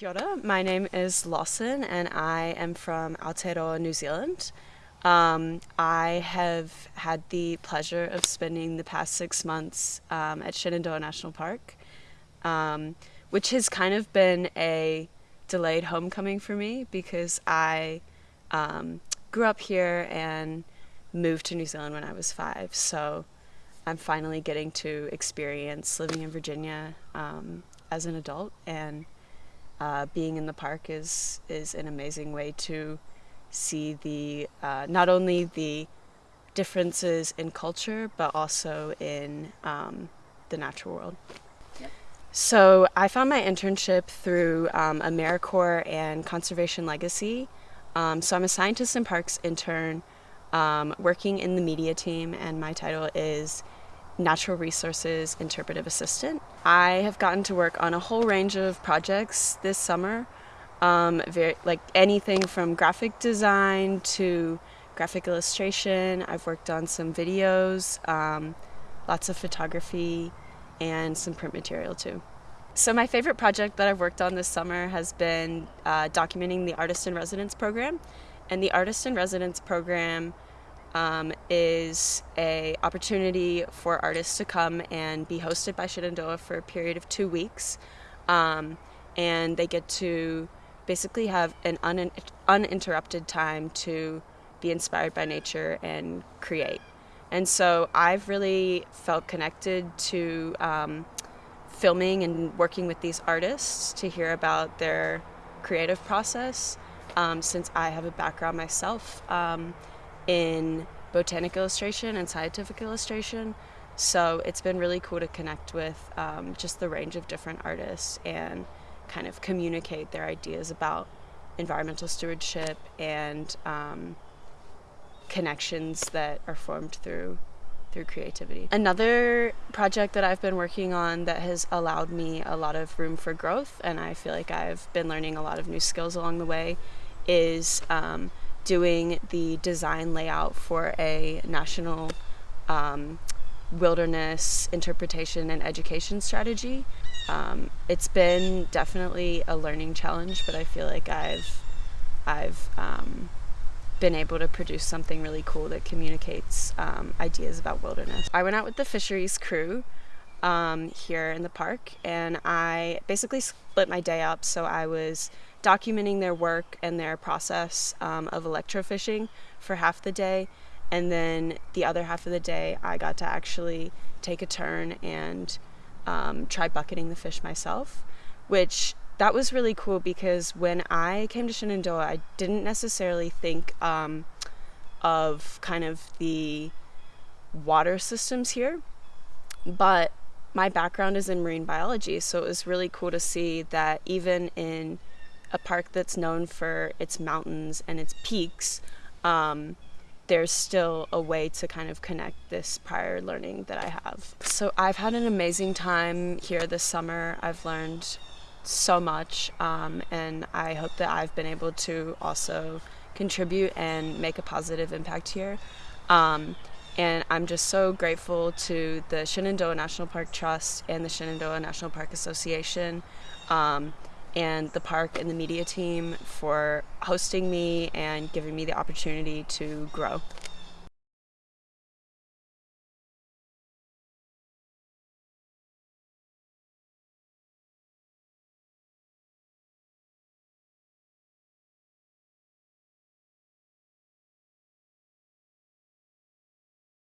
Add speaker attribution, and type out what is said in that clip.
Speaker 1: Kia ora. My name is Lawson and I am from Aotearoa, New Zealand. Um, I have had the pleasure of spending the past six months um, at Shenandoah National Park, um, which has kind of been a delayed homecoming for me because I um, grew up here and moved to New Zealand when I was five. So I'm finally getting to experience living in Virginia um, as an adult and uh, being in the park is is an amazing way to see the uh, not only the differences in culture but also in um, the natural world. So I found my internship through um, AmeriCorps and Conservation Legacy. Um, so I'm a Scientists in Parks intern um, working in the media team, and my title is Natural Resources Interpretive Assistant. I have gotten to work on a whole range of projects this summer, um, very, like anything from graphic design to graphic illustration. I've worked on some videos, um, lots of photography, and some print material too. So my favorite project that I've worked on this summer has been uh, documenting the Artist in Residence program. And the Artist in Residence program um, is a opportunity for artists to come and be hosted by Shenandoah for a period of two weeks, um, and they get to basically have an un- uninterrupted time to be inspired by nature and create. And so I've really felt connected to um, filming and working with these artists to hear about their creative process um, since I have a background myself um, in botanic illustration and scientific illustration. So it's been really cool to connect with um, just the range of different artists and kind of communicate their ideas about environmental stewardship and um, connections that are formed through through creativity. Another project that I've been working on that has allowed me a lot of room for growth, and I feel like I've been learning a lot of new skills along the way, is um, doing the design layout for a national um, wilderness interpretation and education strategy. Um, it's been definitely a learning challenge, but I feel like I've I've um, been able to produce something really cool that communicates um, ideas about wilderness. I went out with the fisheries crew um, here in the park, and I basically split my day up. So I was documenting their work and their process um, of electrofishing for half the day. And then the other half of the day, I got to actually take a turn and um, try bucketing the fish myself, which that was really cool because when I came to Shenandoah, I didn't necessarily think um, of kind of the water systems here, but my background is in marine biology, so it was really cool to see that even in a park that's known for its mountains and its peaks, um, there's still a way to kind of connect this prior learning that I have. So I've had an amazing time here this summer. I've learned so much, um, and I hope that I've been able to also contribute and make a positive impact here. Um, and I'm just so grateful to the Shenandoah National Park Trust and the Shenandoah National Park Association. Um, and the park and the media team for hosting me and giving me the opportunity to grow.